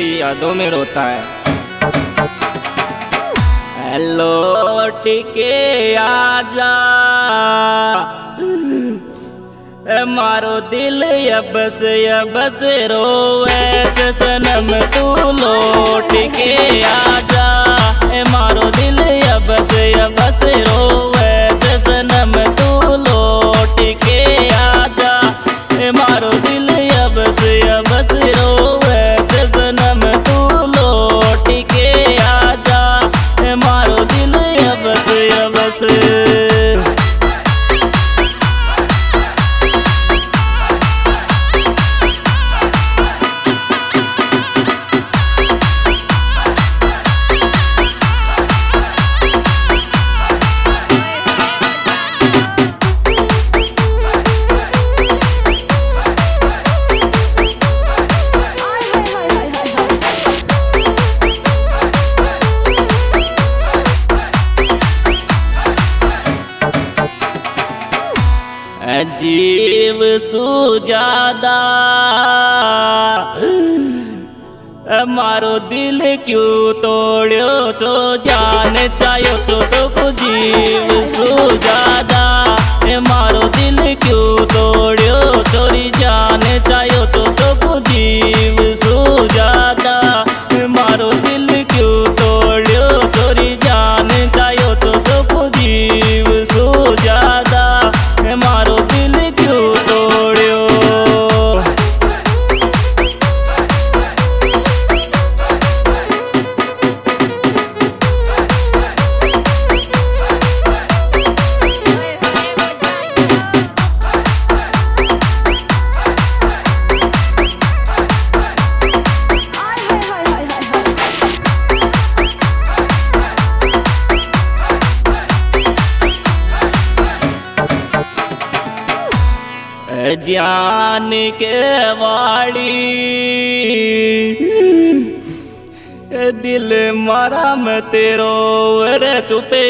यादों में रोता है। हेलो टिके आजा। मारो दिल यबस यबस रोवे। सनम तू लौट के आजा। मारो दिल यबस यबस रोवे। जीव सुजादा मारो दिल क्यों तोड़ो तो जान चाहो तो तो जीव सुजादा मारो दिल क्यों तोड़ो ज्ञान के वाड़ी दिल मारा में तेरो रे चुपे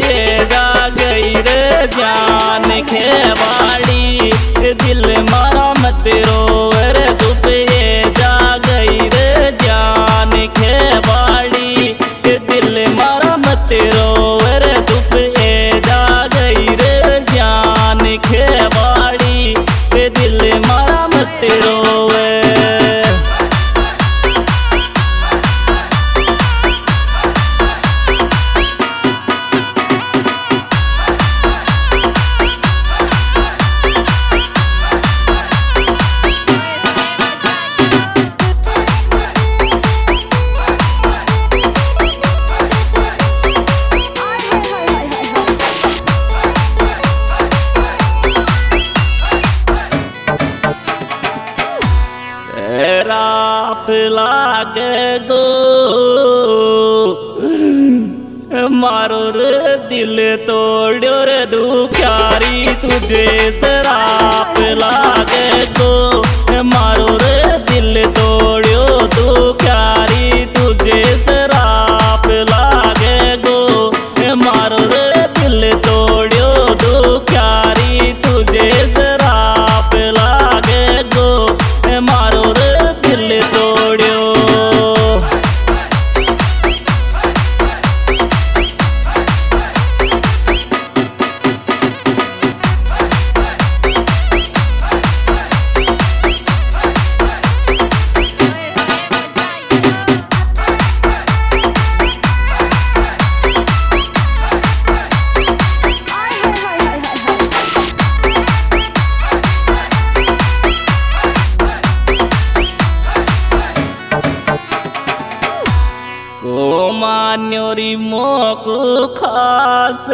जा गई रे ज्ञान के वाड़ी दिल मारा में तेरो मारो रे दिल तोड़ो रे दुखारी तुझे सराप लागे तो। मारो रे दिल तोड़ो दुखारी तुझे सराप मान्योरी मोक खास।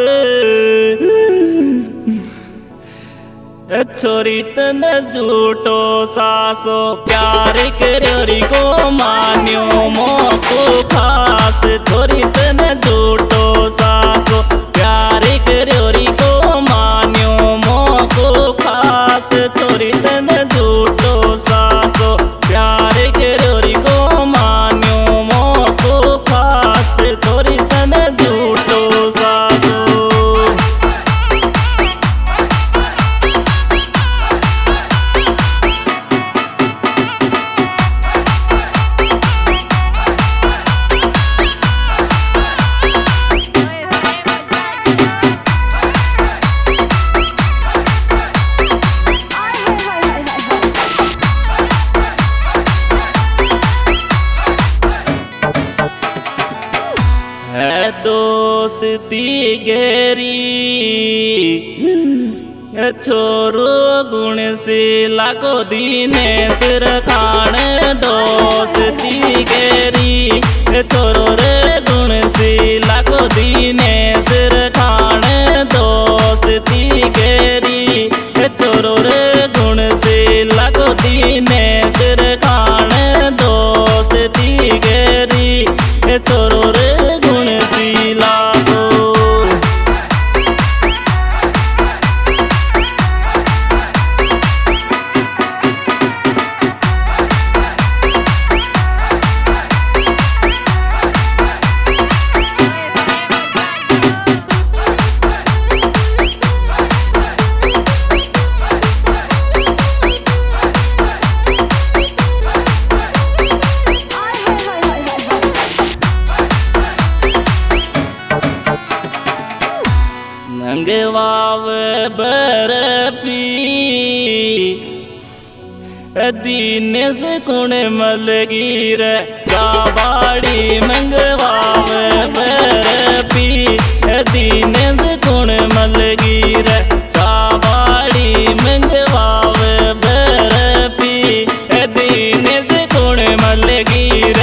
छोरी तन झूठो सासो, प्यार करोरी को मान्यो मोक खास। छोरी तन झूठो दोस्ती गेरी छोरो गुण से लागो दीने सिर खान दोस्ती गेरी छोरो दीन से कुण मलगीर काबाड़ी मंगवाव पी दीने से कुण मलगीर चावाड़ी मंगवाव पी दीने से कुण मलगीर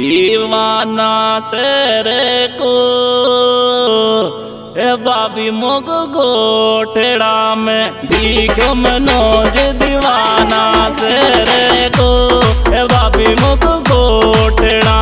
दीवाना सर को। ए बाबी मुग गोठड़ा में दीखो मनोज दीवाना सर को। ए बाबी मुग गोठड़ा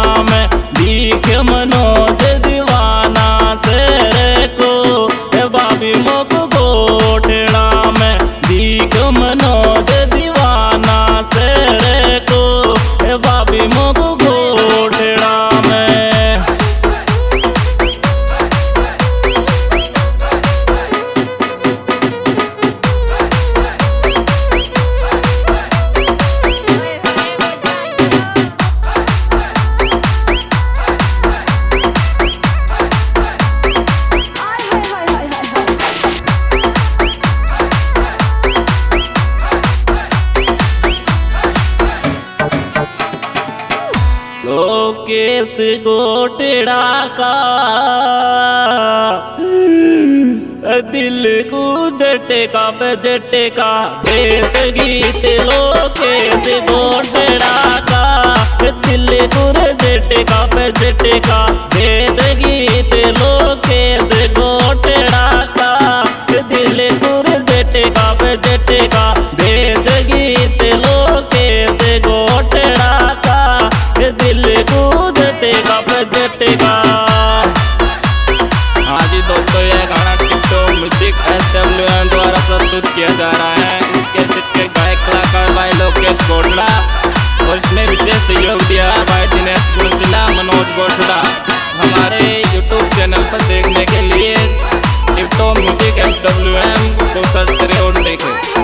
केस टेड़ा का दिल को जटेका बजटेका देश गीत लो केस गोटड़ा का दिल को जटेका फटेगा फटेगा हाँ जी दोस्तों तो यह गाना टिप्टो म्यूज़िक एस एम द्वारा प्रस्तुत किया जा रहा है। इसके चित्र गायक कलाकार भाई लोकेश गोटला और इसमें विशेष सहयोग दिया भाई दिनेश गुरसिला मनोज गोटला हमारे यूट्यूब चैनल पर देखने के लिए tiptoe music S W M को सर्च करें और देखें।